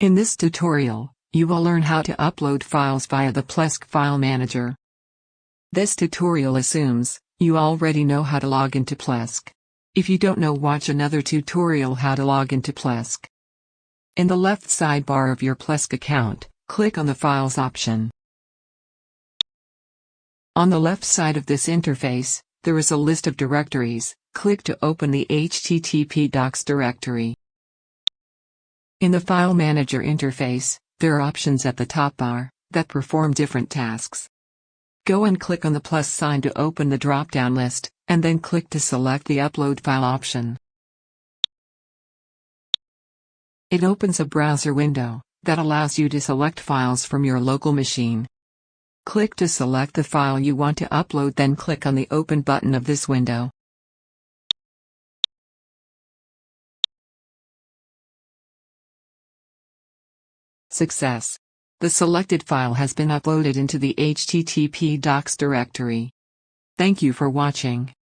In this tutorial, you will learn how to upload files via the Plesk File Manager. This tutorial assumes you already know how to log into Plesk. If you don't know watch another tutorial how to log into Plesk. In the left sidebar of your Plesk account, click on the Files option. On the left side of this interface, there is a list of directories, click to open the HTTP docs directory. In the File Manager interface, there are options at the top bar that perform different tasks. Go and click on the plus sign to open the drop-down list, and then click to select the Upload File option. It opens a browser window that allows you to select files from your local machine. Click to select the file you want to upload then click on the Open button of this window. Success! The selected file has been uploaded into the HTTP docs directory. Thank you for watching.